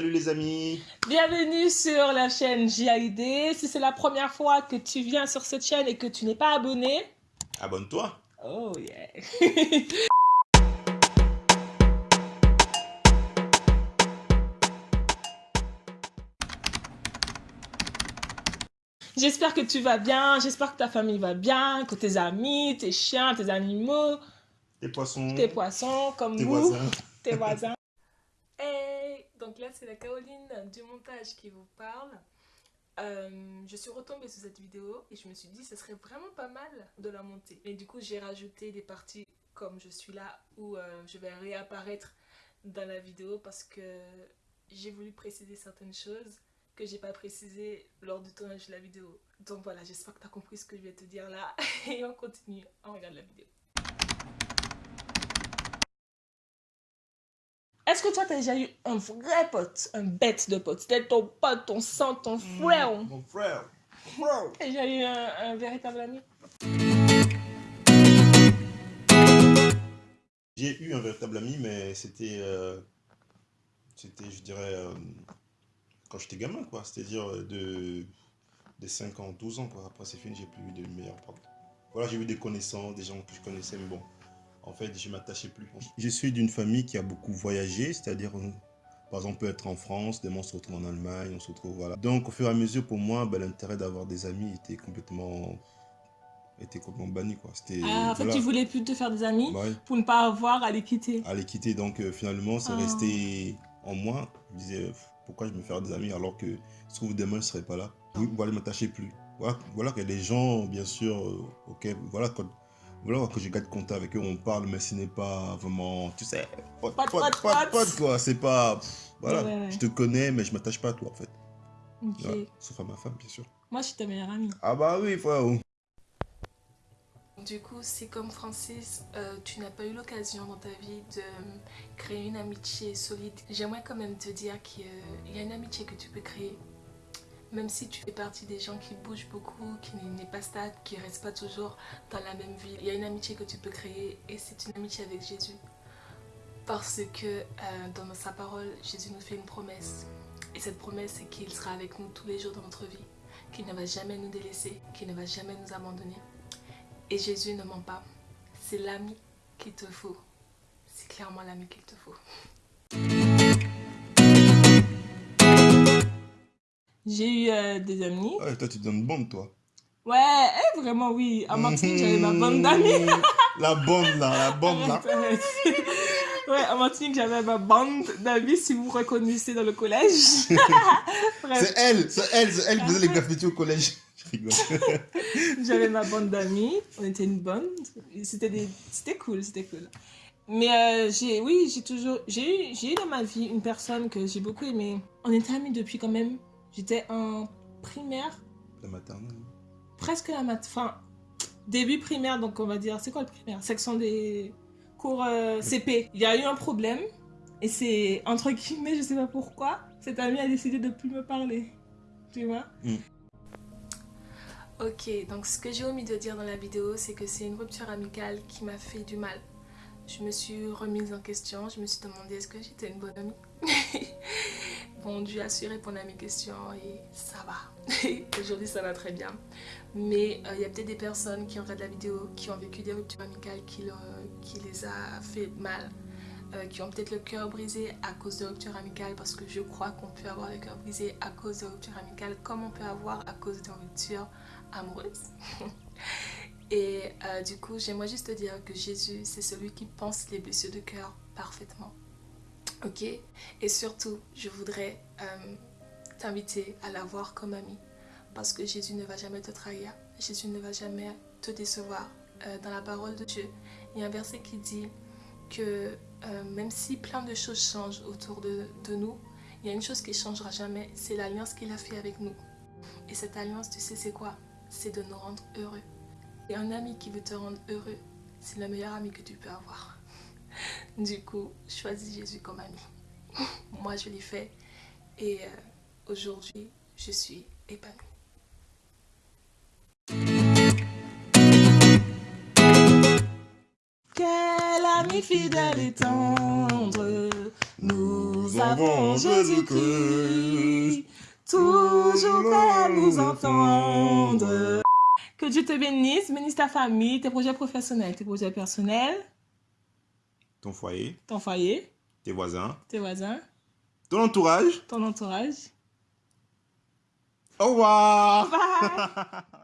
Salut les amis Bienvenue sur la chaîne JAID. Si c'est la première fois que tu viens sur cette chaîne et que tu n'es pas abonné, abonne-toi. Oh yeah J'espère que tu vas bien, j'espère que ta famille va bien, que tes amis, tes chiens, tes animaux, tes poissons, tes poissons comme tes nous, voisins. tes voisins. Donc là, c'est la Caroline du montage qui vous parle. Euh, je suis retombée sur cette vidéo et je me suis dit ce serait vraiment pas mal de la monter. Et du coup, j'ai rajouté des parties comme je suis là où euh, je vais réapparaître dans la vidéo parce que j'ai voulu préciser certaines choses que j'ai pas précisées lors du tournage de la vidéo. Donc voilà, j'espère que tu as compris ce que je vais te dire là et on continue, on regarde la vidéo. Est-ce que toi, tu as déjà eu un vrai pote, un bête de pote? C'était ton pote, ton sang, ton mmh, frère. mon frère. Tu as déjà eu un, véritable ami? J'ai eu un véritable ami, mais c'était, euh, c'était, je dirais, euh, quand j'étais gamin, quoi. C'est-à-dire euh, de, de 5 ans, 12 ans, quoi. Après, c'est fini, j'ai plus eu de meilleurs potes. Voilà, j'ai eu des connaissances, des gens que je connaissais, mais bon, en fait, je m'attachais plus. Je suis d'une famille qui a beaucoup voyagé, c'est-à-dire, euh, par exemple, on peut être en France, demain on se retrouve en Allemagne, on se retrouve, voilà. Donc, au fur et à mesure, pour moi, ben, l'intérêt d'avoir des amis était complètement était complètement banni quoi. Ah, en fait tu voulais plus te faire des amis pour ne pas avoir à les quitter. À les quitter donc euh, finalement c'est ah. resté en moi. Je me disais pourquoi je me faire des amis alors que je trouve demain je serais pas là? Voilà m'attacher plus. Voilà, voilà que les gens bien sûr euh, ok voilà quand voilà que je garde contact avec eux, on parle, mais ce n'est pas vraiment, tu sais, pote, pote, pote, pote, quoi. C'est pas, voilà, je te connais, mais je m'attache pas à toi, en fait. Ok. sauf à ma femme, bien sûr. Moi, je suis ta meilleure amie. Ah bah oui, frère. Du coup, c'est comme Francis, euh, tu n'as pas eu l'occasion dans ta vie de créer une amitié solide. J'aimerais quand même te dire qu'il y a une amitié que tu peux créer même si tu fais partie des gens qui bougent beaucoup, qui n'est pas stable, qui ne restent pas toujours dans la même ville, il y a une amitié que tu peux créer et c'est une amitié avec Jésus. Parce que euh, dans sa parole, Jésus nous fait une promesse. Et cette promesse, c'est qu'il sera avec nous tous les jours dans notre vie, qu'il ne va jamais nous délaisser, qu'il ne va jamais nous abandonner. Et Jésus ne ment pas. C'est l'ami qu'il te faut. C'est clairement l'ami qu'il te faut. J'ai eu euh, des amis. Ouais, toi, tu donnes bande, toi. Ouais, eh, vraiment, oui. À Martinique, j'avais ma bande d'amis. la bande, là, la bande, là. ouais, à Martinique, j'avais ma bande d'amis, si vous reconnaissez dans le collège. c'est elle, c'est elle, c'est elle qui faisait les graffitis au collège. Je rigole. j'avais ma bande d'amis, on était une bande. C'était des... cool, c'était cool. Mais euh, j'ai, oui, j'ai toujours, j'ai eu, j'ai eu dans ma vie une personne que j'ai beaucoup aimée. On était amis depuis quand même J'étais en primaire. La maternelle Presque la mat... Enfin, début primaire, donc on va dire... C'est quoi le primaire? Section des cours euh, CP. Il y a eu un problème. Et c'est, entre guillemets, je sais pas pourquoi, cet ami a décidé de plus me parler. Tu vois? Mm. Ok, donc ce que j'ai omis de dire dans la vidéo, c'est que c'est une rupture amicale qui m'a fait du mal. Je me suis remise en question, je me suis demandé est-ce que j'étais une bonne amie? Bon, Dieu a su répondre à mes questions et ça va. Aujourd'hui, ça va très bien. Mais euh, il y a peut-être des personnes qui regardent la vidéo qui ont vécu des ruptures amicales qui, qui les a fait mal. Euh, qui ont peut-être le cœur brisé à cause de ruptures amicales parce que je crois qu'on peut avoir le cœur brisé à cause de ruptures amicales comme on peut avoir à cause de ruptures amoureuses. Et euh, du coup, j'aimerais juste te dire que Jésus, c'est celui qui pense les blessures de cœur parfaitement ok Et surtout, je voudrais euh, t'inviter à la voir comme amie parce que Jésus ne va jamais te trahir, Jésus ne va jamais te décevoir. Euh, dans la parole de Dieu, il y a un verset qui dit que euh, même si plein de choses changent autour de, de nous, il y a une chose qui ne changera jamais, c'est l'alliance qu'il a fait avec nous. Et cette alliance, tu sais c'est quoi? C'est de nous rendre heureux. Et un ami qui veut te rendre heureux, c'est le meilleur ami que tu peux avoir. Du coup, choisis Jésus comme ami. Moi, je l'ai fait et euh, aujourd'hui, je suis épanouie. Quel famille fidèle et tendre. Nous avons Jésus-Christ, toujours prêt à nous entendre. Que Dieu te bénisse, bénisse ta famille, tes projets professionnels, tes projets personnels, Ton foyer, ton foyer, tes voisins, tes voisins, ton entourage. ton entourage. Au revoir. Bye